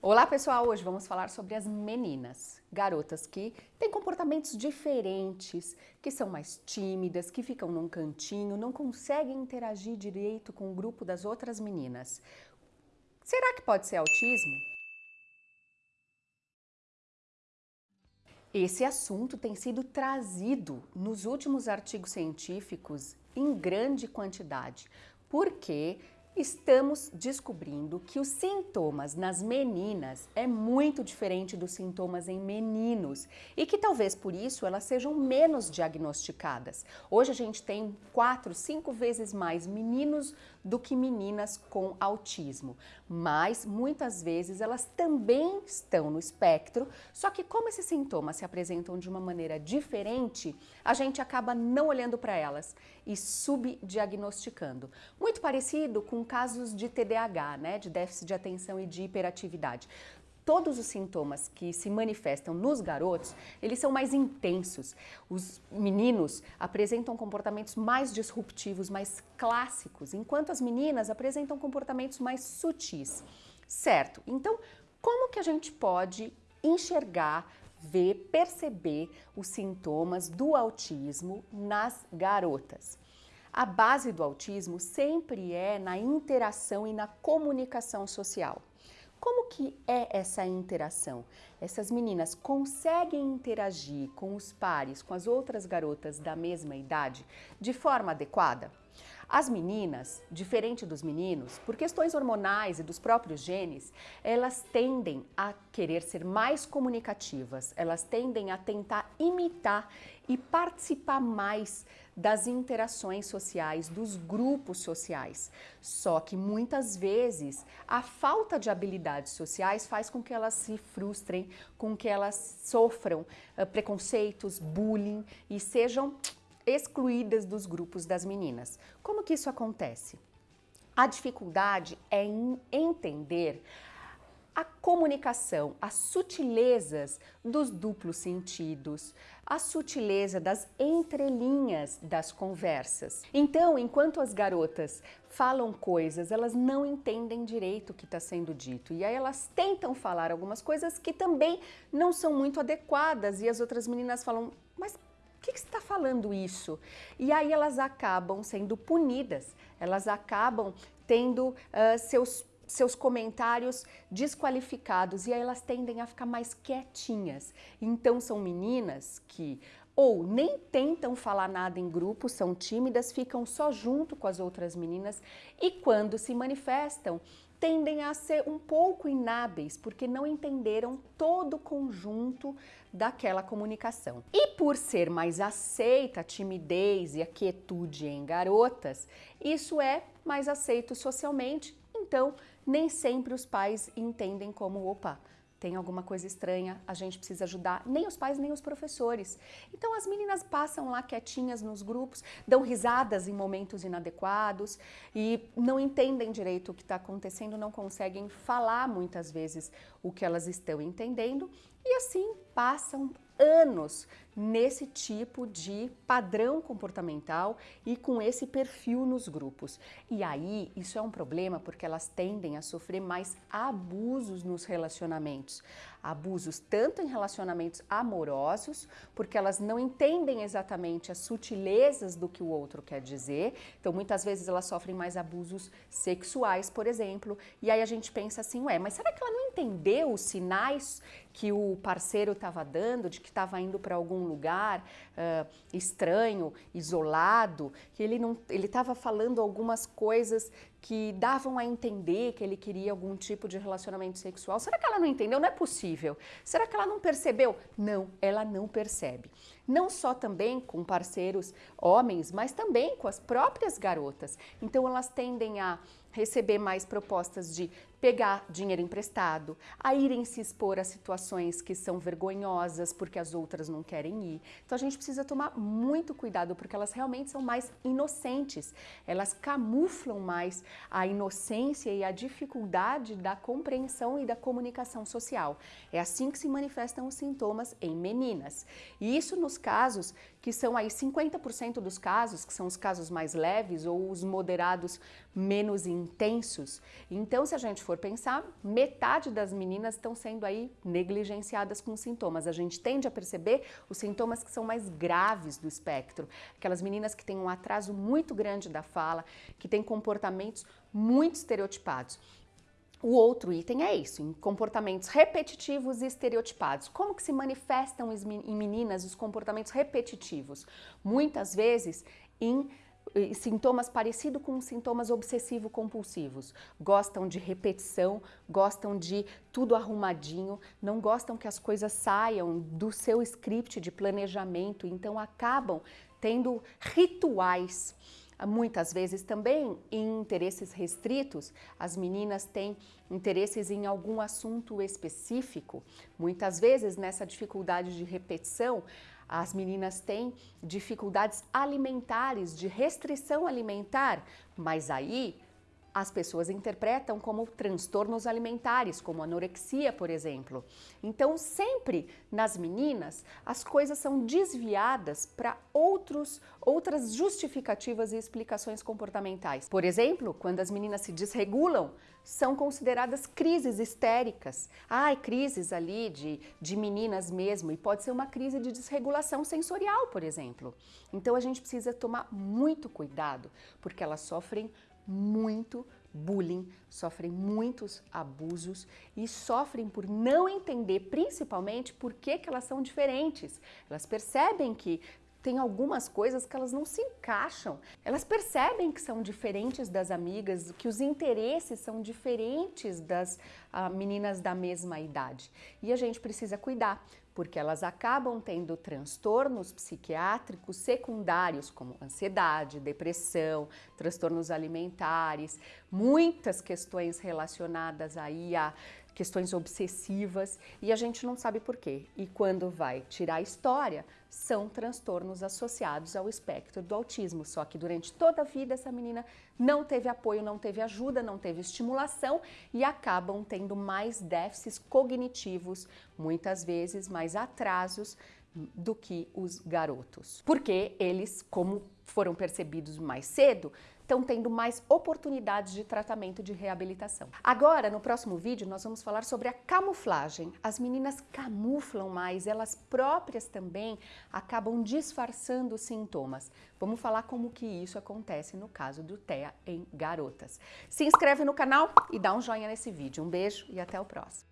Olá pessoal, hoje vamos falar sobre as meninas, garotas que têm comportamentos diferentes, que são mais tímidas, que ficam num cantinho, não conseguem interagir direito com o grupo das outras meninas. Será que pode ser autismo? Esse assunto tem sido trazido nos últimos artigos científicos em grande quantidade, porque estamos descobrindo que os sintomas nas meninas é muito diferente dos sintomas em meninos e que talvez por isso elas sejam menos diagnosticadas. Hoje a gente tem quatro, cinco vezes mais meninos do que meninas com autismo, mas muitas vezes elas também estão no espectro, só que como esses sintomas se apresentam de uma maneira diferente, a gente acaba não olhando para elas e subdiagnosticando. Muito parecido com casos de TDAH, né, de déficit de atenção e de hiperatividade todos os sintomas que se manifestam nos garotos, eles são mais intensos. Os meninos apresentam comportamentos mais disruptivos, mais clássicos, enquanto as meninas apresentam comportamentos mais sutis. Certo? Então, como que a gente pode enxergar, ver, perceber os sintomas do autismo nas garotas? A base do autismo sempre é na interação e na comunicação social. Como que é essa interação? Essas meninas conseguem interagir com os pares, com as outras garotas da mesma idade, de forma adequada? As meninas, diferente dos meninos, por questões hormonais e dos próprios genes, elas tendem a querer ser mais comunicativas, elas tendem a tentar imitar e participar mais das interações sociais, dos grupos sociais. Só que muitas vezes a falta de habilidades sociais faz com que elas se frustrem, com que elas sofram uh, preconceitos, bullying e sejam excluídas dos grupos das meninas. Como que isso acontece? A dificuldade é em entender a comunicação, as sutilezas dos duplos sentidos, a sutileza das entrelinhas das conversas. Então, enquanto as garotas falam coisas, elas não entendem direito o que está sendo dito. E aí elas tentam falar algumas coisas que também não são muito adequadas e as outras meninas falam, mas que, que você está falando isso? E aí elas acabam sendo punidas, elas acabam tendo uh, seus seus comentários desqualificados e aí elas tendem a ficar mais quietinhas. Então são meninas que ou nem tentam falar nada em grupo, são tímidas, ficam só junto com as outras meninas e quando se manifestam, tendem a ser um pouco inábeis, porque não entenderam todo o conjunto daquela comunicação. E por ser mais aceita a timidez e a quietude em garotas, isso é mais aceito socialmente então, nem sempre os pais entendem como, opa, tem alguma coisa estranha, a gente precisa ajudar, nem os pais nem os professores. Então as meninas passam lá quietinhas nos grupos, dão risadas em momentos inadequados e não entendem direito o que está acontecendo, não conseguem falar muitas vezes o que elas estão entendendo e assim passam anos nesse tipo de padrão comportamental e com esse perfil nos grupos. E aí, isso é um problema porque elas tendem a sofrer mais abusos nos relacionamentos. Abusos tanto em relacionamentos amorosos, porque elas não entendem exatamente as sutilezas do que o outro quer dizer. Então, muitas vezes elas sofrem mais abusos sexuais, por exemplo. E aí a gente pensa assim, ué, mas será que ela não entendeu os sinais que o parceiro estava dando, de que estava indo para algum lugar uh, estranho, isolado, que ele não, ele estava falando algumas coisas que davam a entender que ele queria algum tipo de relacionamento sexual. Será que ela não entendeu? Não é possível. Será que ela não percebeu? Não, ela não percebe. Não só também com parceiros homens, mas também com as próprias garotas. Então elas tendem a receber mais propostas de pegar dinheiro emprestado, a irem se expor a situações que são vergonhosas porque as outras não querem ir. Então a gente precisa tomar muito cuidado porque elas realmente são mais inocentes, elas camuflam mais a inocência e a dificuldade da compreensão e da comunicação social. É assim que se manifestam os sintomas em meninas. E isso nos casos que são aí 50% dos casos, que são os casos mais leves ou os moderados menos intensos. Então, se a gente for pensar, metade das meninas estão sendo aí negligenciadas com sintomas. A gente tende a perceber os sintomas que são mais graves do espectro. Aquelas meninas que têm um atraso muito grande da fala, que têm comportamentos muito estereotipados. O outro item é isso, em comportamentos repetitivos e estereotipados. Como que se manifestam em meninas os comportamentos repetitivos? Muitas vezes em sintomas parecidos com sintomas obsessivo-compulsivos. Gostam de repetição, gostam de tudo arrumadinho, não gostam que as coisas saiam do seu script de planejamento, então acabam tendo rituais Muitas vezes também em interesses restritos, as meninas têm interesses em algum assunto específico. Muitas vezes nessa dificuldade de repetição, as meninas têm dificuldades alimentares, de restrição alimentar, mas aí as pessoas interpretam como transtornos alimentares, como anorexia, por exemplo. Então, sempre nas meninas, as coisas são desviadas para outros outras justificativas e explicações comportamentais. Por exemplo, quando as meninas se desregulam, são consideradas crises histéricas. Ai, crises ali de, de meninas mesmo, e pode ser uma crise de desregulação sensorial, por exemplo. Então a gente precisa tomar muito cuidado, porque elas sofrem muito bullying, sofrem muitos abusos e sofrem por não entender principalmente por que, que elas são diferentes. Elas percebem que tem algumas coisas que elas não se encaixam. Elas percebem que são diferentes das amigas, que os interesses são diferentes das uh, meninas da mesma idade. E a gente precisa cuidar, porque elas acabam tendo transtornos psiquiátricos secundários, como ansiedade, depressão, transtornos alimentares, muitas questões relacionadas aí a questões obsessivas e a gente não sabe por quê. E quando vai tirar a história, são transtornos associados ao espectro do autismo. Só que durante toda a vida essa menina não teve apoio, não teve ajuda, não teve estimulação e acabam tendo mais déficits cognitivos, muitas vezes mais atrasos do que os garotos. Porque eles, como foram percebidos mais cedo, estão tendo mais oportunidades de tratamento de reabilitação. Agora, no próximo vídeo, nós vamos falar sobre a camuflagem. As meninas camuflam mais, elas próprias também acabam disfarçando os sintomas. Vamos falar como que isso acontece no caso do TEA em garotas. Se inscreve no canal e dá um joinha nesse vídeo. Um beijo e até o próximo.